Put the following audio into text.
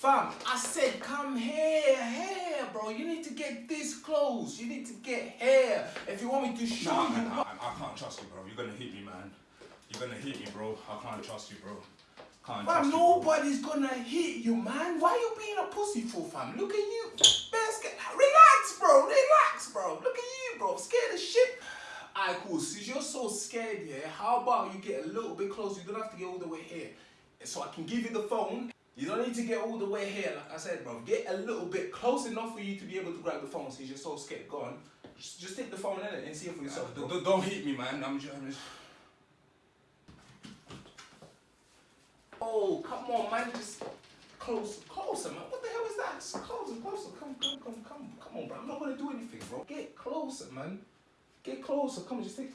Fam, I said come here, here, bro. You need to get this close. You need to get here. If you want me to show Nah, you man, I. I, can't trust you, bro. You're gonna hit me, man. You're gonna hit me, bro. I can't trust you, bro. Can't trust Fam, you, bro. nobody's gonna hit you, man. Why you being a pussy for, fam? Look at you. Best get... Relax, bro. Relax, bro. Look at you, bro. Scared as shit. Alright, cool. Since you're so scared, yeah, how about you get a little bit closer? You don't have to get all the way here. So I can give you the phone. You don't need to get all the way here, like I said, bro. Get a little bit close enough for you to be able to grab the phone since you're so scared. Go on. Just, just take the phone in it and see it for yourself, bro. Don't, don't hit me, man. I'm just. I'm just... Oh, come on, man. Just closer, closer, man. What the hell is that? Just closer, closer. Come, come, come, come. Come on, bro. I'm not gonna do anything, bro. Get closer, man. Get closer. Come on, just take.